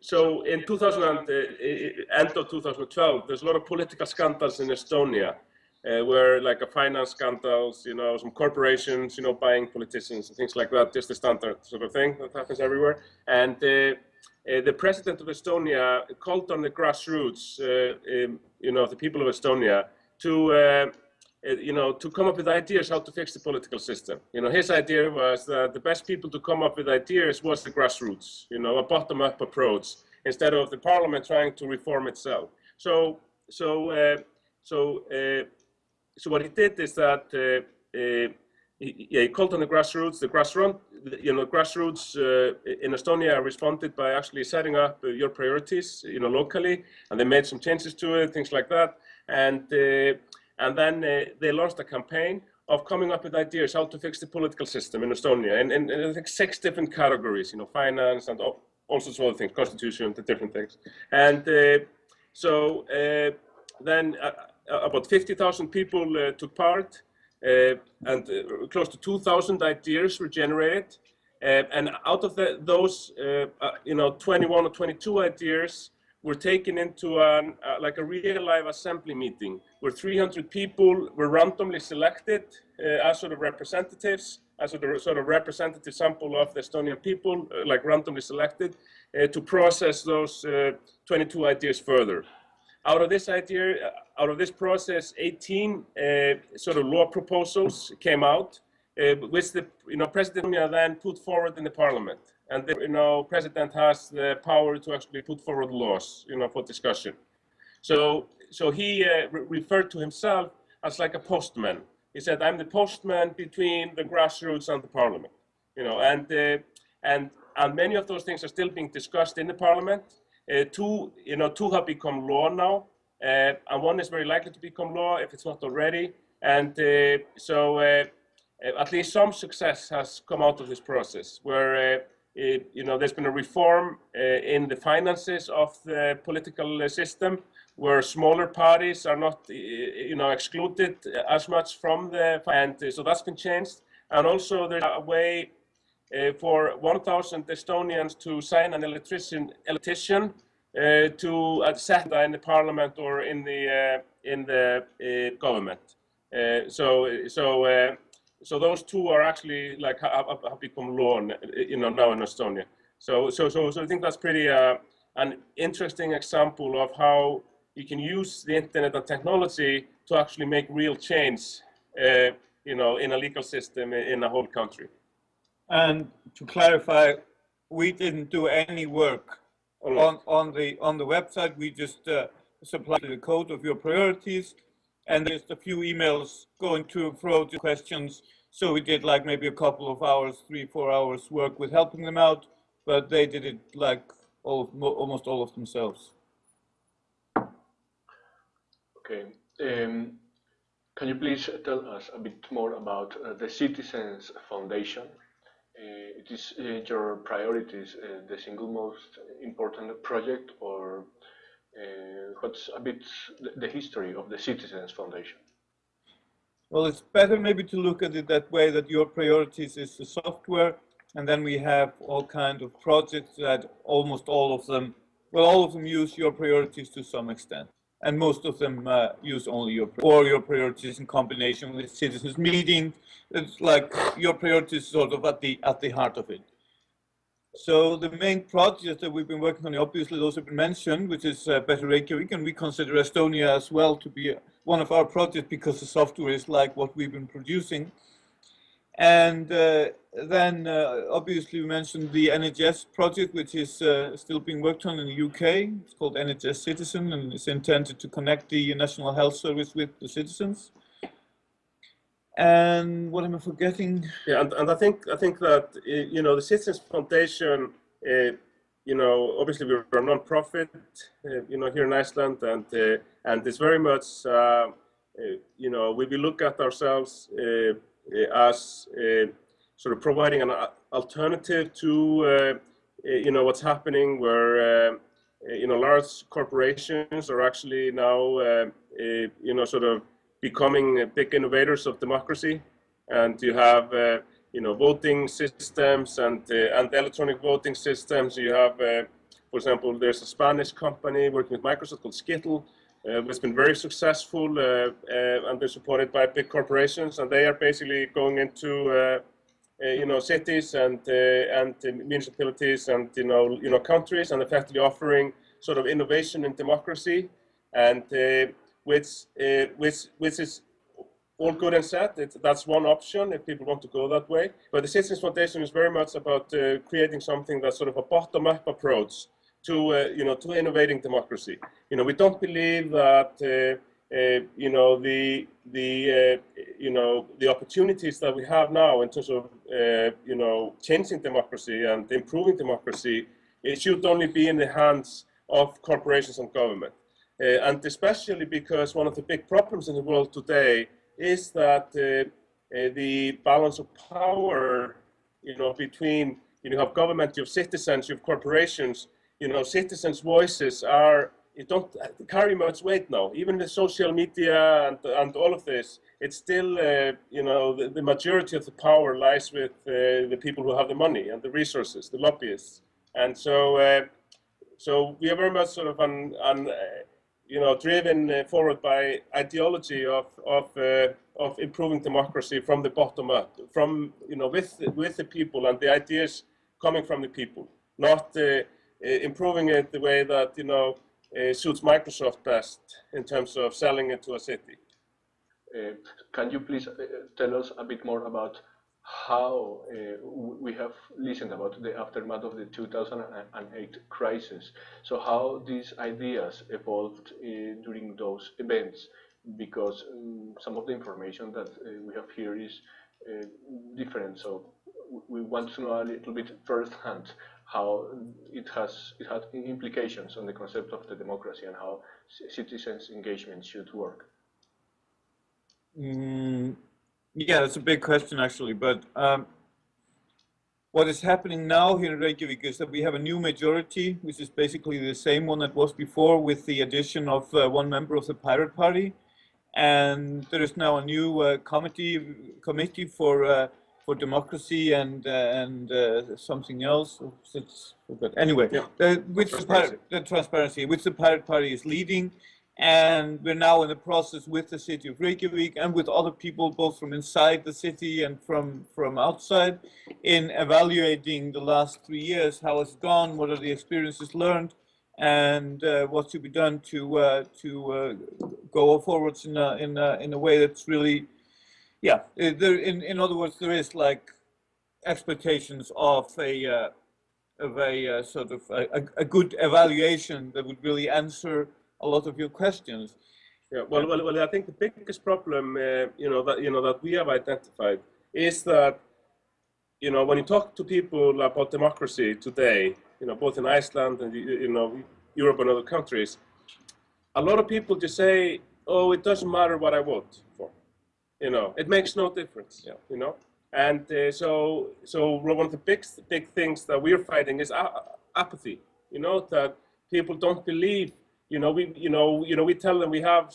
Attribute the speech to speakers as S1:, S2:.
S1: so in 2000, uh, end of 2012, there's a lot of political scandals in Estonia, where like a finance scandals, you know, some corporations, you know, buying politicians and things like that, just the standard sort of thing that happens everywhere. And uh, the president of Estonia called on the grassroots, uh, um, you know, the people of Estonia to, uh, you know, to come up with ideas how to fix the political system. You know, his idea was that the best people to come up with ideas was the grassroots, you know, a bottom-up approach instead of the parliament trying to reform itself. So, so, so so what he did is that uh, uh, he, he called on the grassroots. The grassroots, you know, grassroots uh, in Estonia responded by actually setting up uh, your priorities, you know, locally, and they made some changes to it, things like that. And uh, and then uh, they launched a campaign of coming up with ideas how to fix the political system in Estonia, and, I think six different categories, you know, finance and all, all sorts of other things, constitution, the different things. And so then uh, about 50,000 people uh, took part uh, and close to 2,000 ideas were generated. and out of the, those, you know, 21 or 22 ideas were taken into an, uh, like a real live assembly meeting where 300 people were randomly selected uh, as sort of representatives, as a sort of representative sample of the Estonian people, uh, like randomly selected, to process those 22 ideas further. Out of this idea, out of this process, 18 uh, sort of law proposals came out, uh, which the you know President then put forward in the Parliament, and the you know President has the power to actually put forward laws, you know, for discussion. So so he uh, re referred to himself as like a postman. He said, "I'm the postman between the grassroots and the Parliament," you know, and uh, and and many of those things are still being discussed in the Parliament. Uh, two, you know, two have become law now, uh, and one is very likely to become law if it's not already. And uh, so at least some success has come out of this process where it, you know, there's been a reform uh, in the finances of the political system where smaller parties are not, you know, excluded as much from the, and so that's been changed. And also there's a way uh, for 1,000 Estonians to sign an electrician, electrician uh, to uh, set in the parliament or in the uh, in the uh, government. Uh, so so uh, so those two are actually like have, have, become law, you know, now in Estonia. So so so so I think that's pretty an interesting example of how you can use the internet and technology to actually make real change, you know, in a legal system in a whole country.
S2: And to clarify, we didn't do any work on, on the on the website. We just uh, supply the code of your priorities, and there's a few emails going to and fro to questions. So we did like maybe a couple of hours, three four hours work with helping them out, but they did it like all almost all of themselves.
S3: Okay. Um, can you please tell us a bit more about uh, the Citizens Foundation? Uh, it is uh, your priorities uh, the single most important project or what's a bit the history of the Citizens Foundation?
S2: Well, it's better maybe to look at it that way, that your priorities is the software, and then we have all kind of projects that almost all of them, well, all of them use your priorities to some extent and most of them uh, use only your or your priorities in combination with citizens meeting. It's like your priorities sort of at the at the heart of it. So the main projects that we've been working on, obviously those have been mentioned, which is uh, Better Reykjavik, and we consider Estonia as well to be one of our projects because the software is like what we've been producing. And uh, then uh, obviously we mentioned the NHS project, which is uh, still being worked on in the UK. It's called NHS Citizen and it's intended to connect the National Health Service with the citizens. And what am I forgetting?
S1: Yeah, and, and I think I think that eh, you know the Citizens Foundation, uh, you know, obviously we're a non-profit, uh, you know, here in Iceland, and uh, and it's very much, uh, you know, we, we look at ourselves as sort of providing an uh, alternative to you know what's happening where you know large corporations are actually now you know sort of becoming big innovators of democracy. And you have uh, you know voting systems and uh, and electronic voting systems. You have uh, For example, there's a Spanish company working with Microsoft called Scytl, uh, which has been very successful, uh, uh, and they're supported by big corporations, and they are basically going into uh, uh, you know, cities and uh, and uh, municipalities and you know, you know, countries, and effectively offering sort of innovation in democracy, and uh, which uh, which which is all good and sad. It, that's one option if people want to go that way. But the Citizens Foundation is very much about uh, creating something that's sort of a bottom-up approach to uh, you know to innovating democracy. You know, we don't believe that. Uh, you know the the uh, you know the opportunities that we have now in terms of uh, you know changing democracy and improving democracy it should only be in the hands of corporations and government and especially because one of the big problems in the world today is that uh, uh, the balance of power you know between you know, have government you have citizens you have corporations you know citizens voices are don't carry much weight now. Even with social media and, and all of this, it's still, uh, you know, the, the, majority of the power lies with uh, the people who have the money and the resources, the lobbyists. And so, uh, so we are very much sort of on, on you know, driven forward by ideology of, of, of improving democracy from the bottom up, from, you know, with, with the people and the ideas coming from the people, not improving it the way that, you know, uh, suits Microsoft best in terms of selling it to a city.
S3: Uh, can you please uh, tell us a bit more about how uh, we have listened about the aftermath of the 2008 crisis. So how these ideas evolved uh, during those events, because um, some of the information that uh, we have here is different. So we want to know a little bit firsthand how it has it had implications on the concept of the democracy and how citizens engagement should work.
S2: Mm, yeah, that's a big question actually, but um, what is happening now here in Reykjavik is that we have a new majority, which is basically the same one that was before with the addition of uh, one member of the Pirate Party. And there is now a new uh, committee committee for uh, for democracy and uh, and uh, something else. But anyway, yeah. the, which. The, the transparency, which the Pirate Party is leading, and we're now in the process with the city of Reykjavik and with other people, both from inside the city and from from outside, in evaluating the last three years, how it's gone, what are the experiences learned, and uh, what should be done to uh, to uh, go forwards in a, in a, in a way that's really yeah, there, in, in other words, there is like expectations of a, uh, of a uh, sort of a, a, good evaluation that would really answer a lot of your questions.
S1: Yeah, well, well, well I think the biggest problem, uh, you know, that, you know, that we have identified is that, you know, when you talk to people about democracy today, you know, both in Iceland and, you know, Europe and other countries, a lot of people just say, oh, it doesn't matter what I vote for you know, it makes no difference. Yeah. You know, and uh, so so one of the big big things that we're fighting is apathy. You know that people don't believe. You know, we you know you know we tell them we have